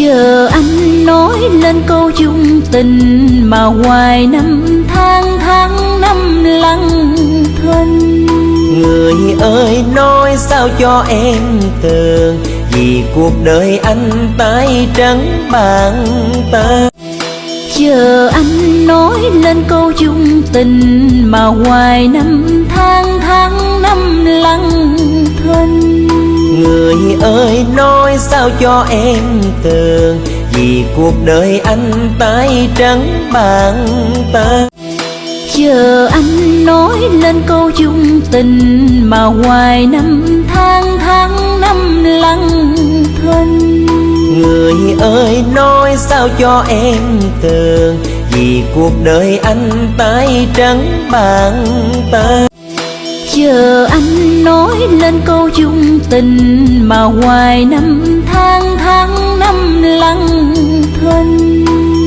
chờ anh nói lên câu chung tình mà hoài năm tháng tháng năm lặng thinh Người ơi nói sao cho em tường? Vì cuộc đời anh tay trắng bàn ta chờ anh nói lên câu chung tình mà hoài năm tháng tháng năm lặng thinh Người ơi nói sao cho em tường? Vì cuộc đời anh tay trắng bàn ta. Chờ anh nói lên câu chung tình mà hoài năm tháng tháng năm lặng thinh Người ơi nói sao cho em tường? Vì cuộc đời anh tay trắng bàn ta chờ anh nói lên câu chung tình mà hoài năm tháng tháng năm lặng thinh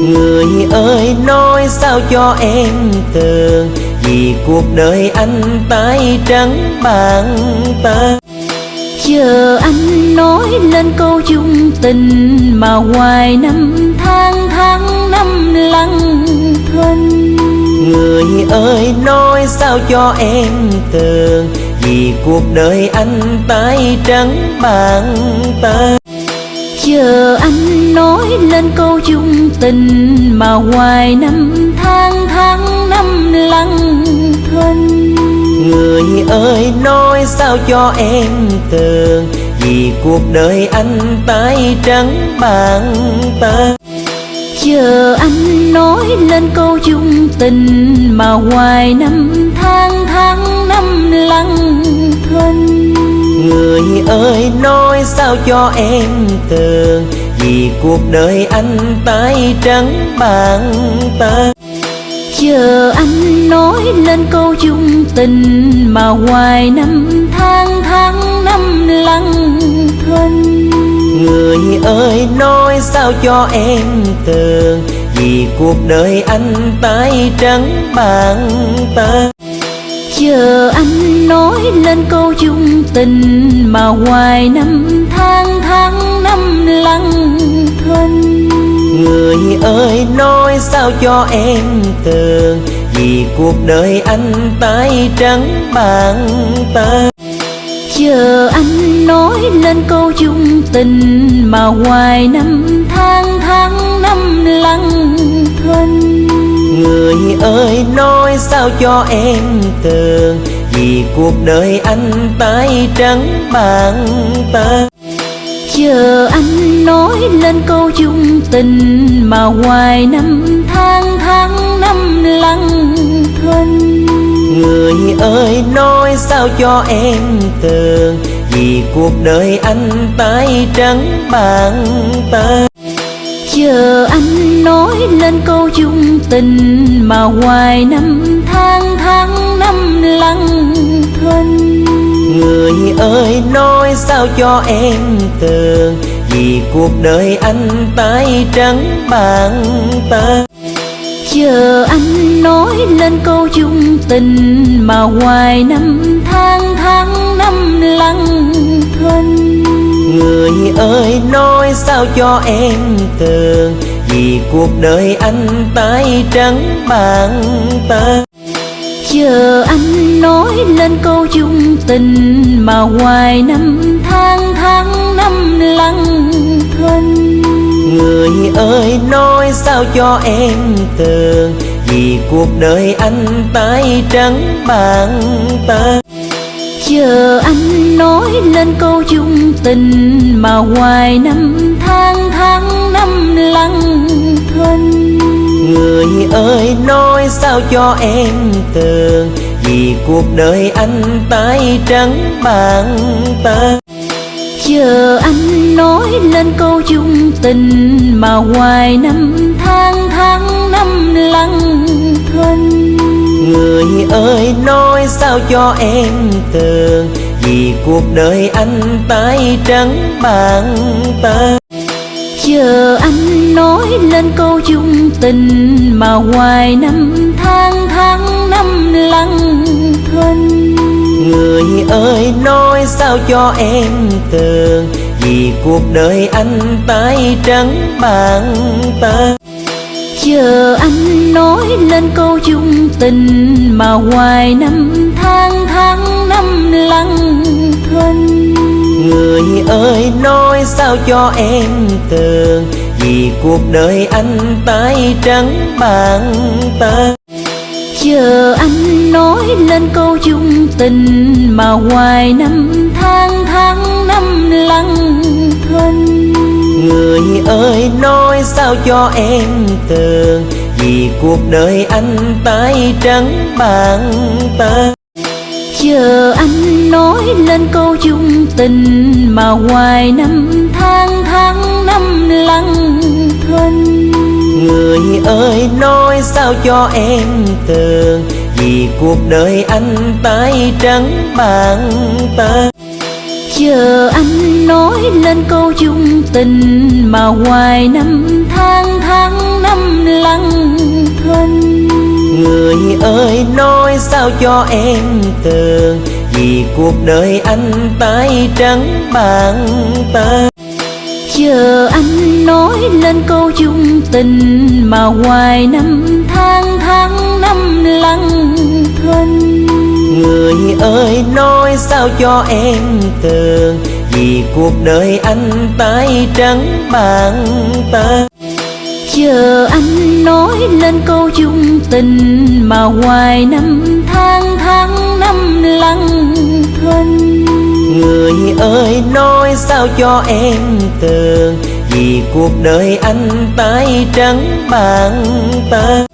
Người ơi nói sao cho em tường? Vì cuộc đời anh tay trắng bàn ta chờ anh nói lên câu chung tình mà hoài năm tháng tháng năm lặng thinh Người ơi nói sao cho em tường? Vì cuộc đời anh tay trắng bàn ta chờ anh nói lên câu chung tình mà hoài năm tháng tháng năm lặng thinh. Người ơi nói sao cho em tường? Vì cuộc đời anh tay trắng bàn ta chờ anh nói lên câu chung tình mà hoài năm tháng tháng năm lặng thinh. Người ơi nói sao cho em tường? Vì cuộc đời anh tay trắng bàn ta chờ anh nói lên câu chung tình mà hoài năm tháng tháng năm lặng thinh Người ơi nói sao cho em tường? Vì cuộc đời anh tay trắng bàn ta chờ anh nói lên câu chung tình mà hoài năm tháng tháng năm lặng thinh. Người ơi nói sao cho em tường? Vì cuộc đời anh tay trắng bàn ta chờ anh nói lên câu chung tình mà hoài năm tháng tháng năm lặng thinh Người ơi nói sao cho em tường? Vì cuộc đời anh tay trắng bàn ta chờ anh nói lên câu chung tình mà hoài năm tháng tháng năm lặng thinh Người ơi nói sao cho em tường Vì cuộc đời anh tay trắng bàn ta chờ anh nói lên câu chung tình mà hoài năm tháng tháng năm lặng thinh. Người ơi nói sao cho em tường? Vì cuộc đời anh tay trắng bàn ta chờ anh nói lên câu chung tình mà hoài năm tháng tháng năm lặng thinh Người ơi nói sao cho em tường? Vì cuộc đời anh tay trắng bàn ta chờ anh nói lên câu chung tình mà hoài năm tháng tháng năm lặng thinh Người ơi nói sao cho em tường? Vì cuộc đời anh tay trắng bàn ta chờ anh nói lên câu chung tình mà hoài năm tháng tháng năm lặng thinh Người ơi nói sao cho em tường? Vì cuộc đời anh tay trắng bàn ta chờ anh nói lên câu chung tình mà hoài năm tháng tháng năm lặng thinh Người ơi nói sao cho em tường? Vì cuộc đời anh tay trắng bàn ta chờ anh nói lên câu chung tình mà hoài năm tháng tháng năm thinh Người ơi nói sao cho em tường? Vì cuộc đời anh tay trắng bàn ta Chờ anh nói lên câu chung tình Mà hoài năm tháng tháng năm lặng thinh. Người ơi nói sao cho em tường? Vì cuộc đời anh tay trắng bàn ta Chờ anh nói lên câu chung tình Mà hoài năm tháng tháng năm lặng thinh Người ơi nói sao cho em tường? Vì cuộc đời anh tay trắng bàn ta Chờ anh nói lên câu chung tình Mà hoài năm tháng tháng năm lặng thinh Người ơi nói sao cho em tường? Vì cuộc đời anh tay trắng bàn ta Chờ anh nói lên câu chung tình Mà hoài năm tháng tháng năm lặng thinh Người ơi nói sao cho em tường? Vì cuộc đời anh tay trắng bàn ta Chờ anh nói lên câu chung tình Mà hoài năm tháng tháng năm lặng thinh Người ơi nói sao cho em tường? Vì cuộc đời anh tay trắng bàn ta Chờ anh nói lên câu chung tình Mà hoài năm tháng tháng năm lặng thinh Người ơi nói sao cho em tường? Vì cuộc đời anh tay trắng bàn ta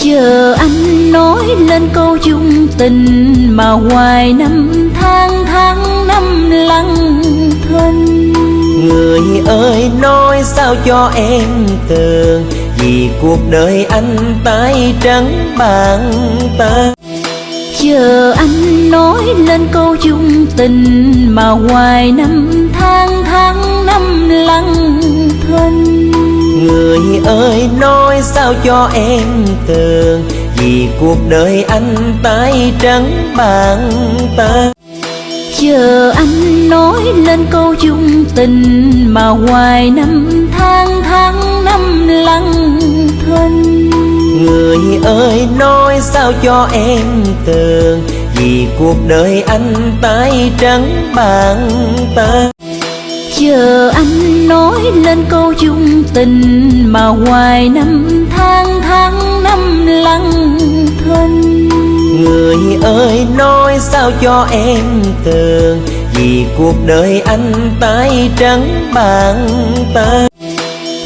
Chờ anh nói lên câu chung tình Mà hoài năm tháng tháng năm lặng thinh. Người ơi nói sao cho em tường? Vì cuộc đời anh tay trắng bàn ta Chờ anh nói lên câu chung tình Mà hoài năm tháng tháng năm lặng thinh Người ơi nói sao cho em tường? Vì cuộc đời anh tay trắng bàn ta Chờ anh nói lên câu chung tình Mà hoài năm tháng tháng năm thinh Người ơi nói sao cho em tường? Vì cuộc đời anh tay trắng bàn ta Chờ anh nói lên câu chung tình Mà hoài năm tháng tháng năm lặng thinh Người ơi nói sao cho em tường? Vì cuộc đời anh tay trắng bàn ta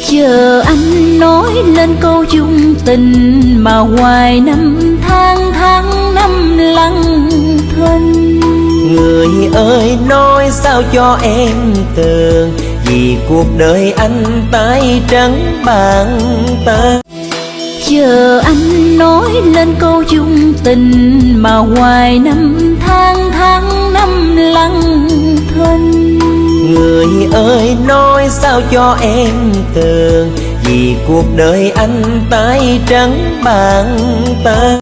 Chờ anh nói lên câu chung tình Mà hoài năm tháng tháng năm lặng thinh Người ơi nói sao cho em tường Vì cuộc đời anh tay trắng bàn ta Chờ anh nói lên câu chung tình Mà hoài năm tháng tháng năm lặng thinh Người ơi nói sao cho em tường Vì cuộc đời anh tay trắng bàn ta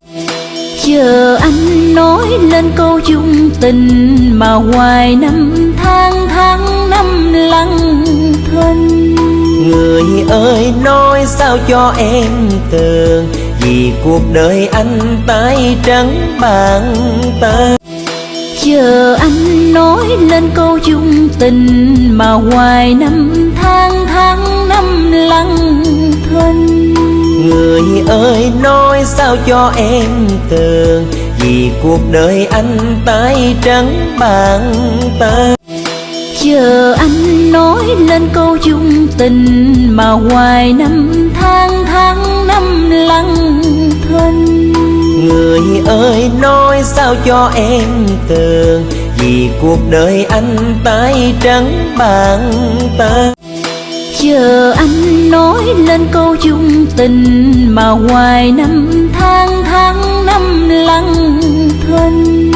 Chờ anh nói lên câu chung tình Mà hoài năm tháng tháng năm lặng thinh Người ơi nói sao cho em tường? Vì cuộc đời anh tay trắng bàn ta Chờ anh nói lên câu chung tình Mà hoài năm tháng tháng năm lặng thinh Người ơi nói sao cho em tường? Vì cuộc đời anh tay trắng bàn ta Chờ anh nói lên câu chung tình Mà hoài năm tháng tháng năm lặng thinh Người ơi nói sao cho em tường? Vì cuộc đời anh tay trắng bàn ta Chờ anh nói lên câu chung tình Mà hoài năm tháng tháng năm lặng thinh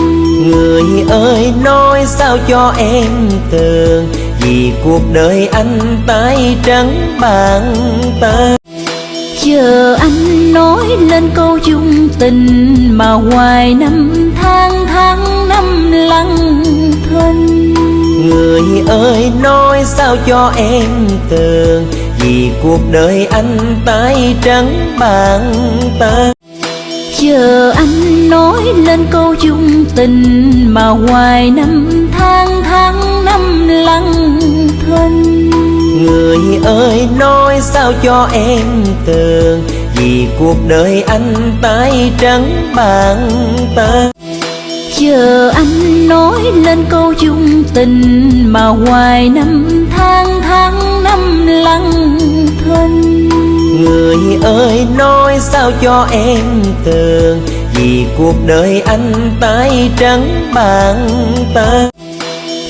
Người ơi nói sao cho em tường? Vì cuộc đời anh tay trắng bàn ta Chờ anh nói lên câu chung tình Mà hoài năm tháng tháng năm lặng thinh Người ơi nói sao cho em tường? Vì cuộc đời anh tay trắng bàn ta Chờ anh nói lên câu chung tình Mà hoài năm tháng tháng năm lặng thinh. Người ơi nói sao cho em tường? Vì cuộc đời anh tay trắng bàn ta Chờ anh nói lên câu chung tình Mà hoài năm tháng tháng năm lặng thinh Người ơi nói sao cho em tường? Vì cuộc đời anh tay trắng bàn ta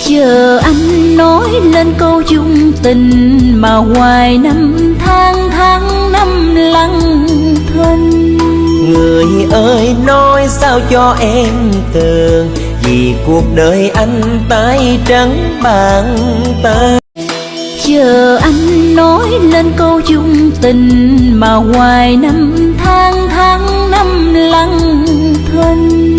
Chờ anh nói lên câu chung tình Mà hoài năm tháng tháng năm lặng thinh Người ơi nói sao cho em tường? Vì cuộc đời anh tay trắng bàn ta Chờ anh nói lên câu chung tình Mà hoài năm tháng tháng năm lặng thinh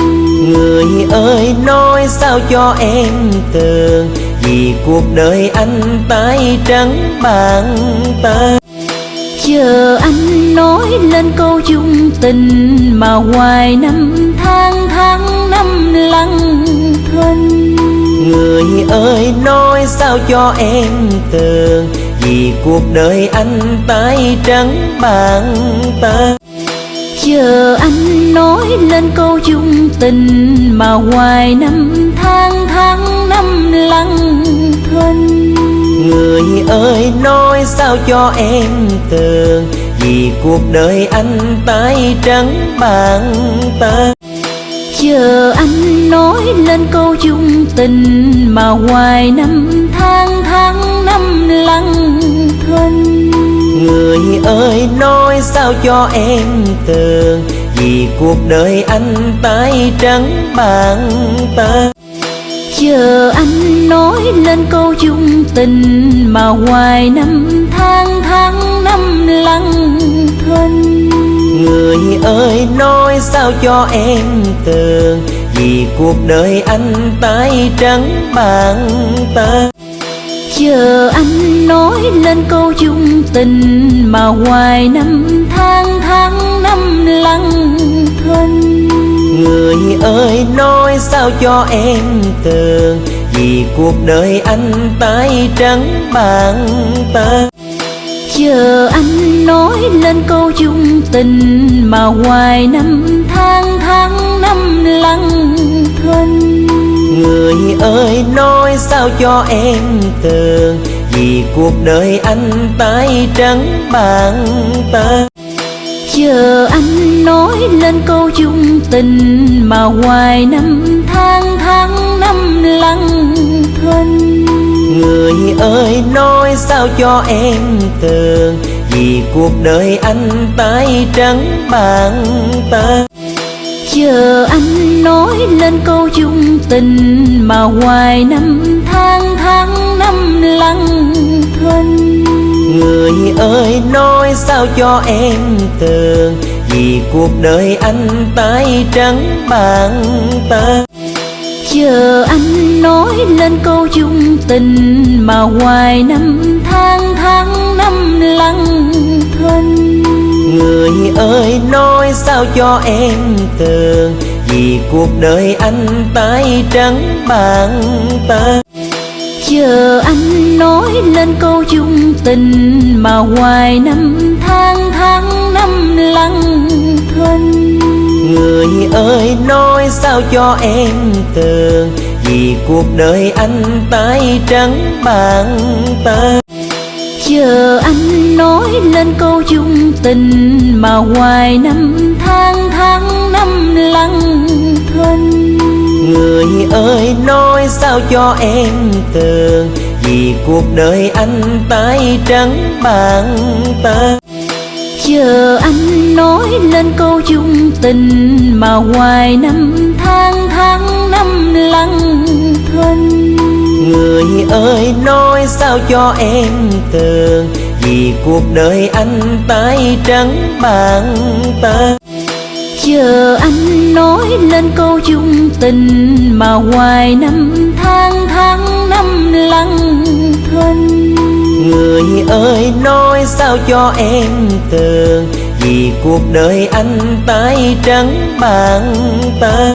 Người ơi nói sao cho em tường? Vì cuộc đời anh tay trắng bàn ta Chờ anh nói lên câu chung tình Mà hoài năm tháng tháng năm lặng thinh Người ơi nói sao cho em tường? Vì cuộc đời anh tay trắng bàn ta Chờ anh nói lên câu chung tình Mà hoài năm tháng tháng năm lặng thinh Người ơi nói sao cho em tường? Vì cuộc đời anh tay trắng bàn ta Chờ anh nói lên câu chung tình Mà hoài năm tháng tháng năm lặng thinh. Người ơi nói sao cho em tường? Vì cuộc đời anh tay trắng bàn ta Chờ anh nói lên câu chung tình Mà hoài năm tháng tháng năm lặng thinh Người ơi nói sao cho em tường? Vì cuộc đời anh tay trắng bàn ta Chờ anh nói lên câu chung tình Mà hoài năm tháng tháng năm lặng thinh Người ơi nói sao cho em tường? Vì cuộc đời anh tay trắng bàn ta Chờ anh nói lên câu chung tình Mà hoài năm tháng tháng năm lặng thinh Người ơi nói sao cho em tường? Vì cuộc đời anh tay trắng bàn ta Chờ anh nói lên câu chung tình Mà hoài năm tháng tháng năm lặng thinh Người ơi nói sao cho em tường? Vì cuộc đời anh tay trắng bàn ta Chờ anh nói lên câu chung tình Mà hoài năm tháng tháng năm lặng thinh Người ơi nói sao cho em tường? Vì cuộc đời anh tay trắng bàn ta Chờ anh nói lên câu chung tình Mà hoài năm tháng tháng năm lặng thinh Người ơi nói sao cho em tường? Vì cuộc đời anh tay trắng bàn ta Chờ anh nói lên câu chung tình Mà hoài năm tháng tháng năm lặng thinh Người ơi nói sao cho em tường? Vì cuộc đời anh tay trắng bàn ta Chờ anh nói lên câu chung tình Mà hoài năm tháng tháng năm lặng thinh Người ơi nói sao cho em tường? Vì cuộc đời anh tay trắng bàn ta Chờ anh nói lên câu chung tình Mà hoài năm tháng tháng năm lặng thinh. Người ơi nói sao cho em tường? Vì cuộc đời anh tay trắng bàn ta Chờ anh nói lên câu chung tình Mà hoài năm tháng tháng năm lăng thân. Người ơi, nói sao cho em tường? Vì cuộc đời anh tay trắng bàn tay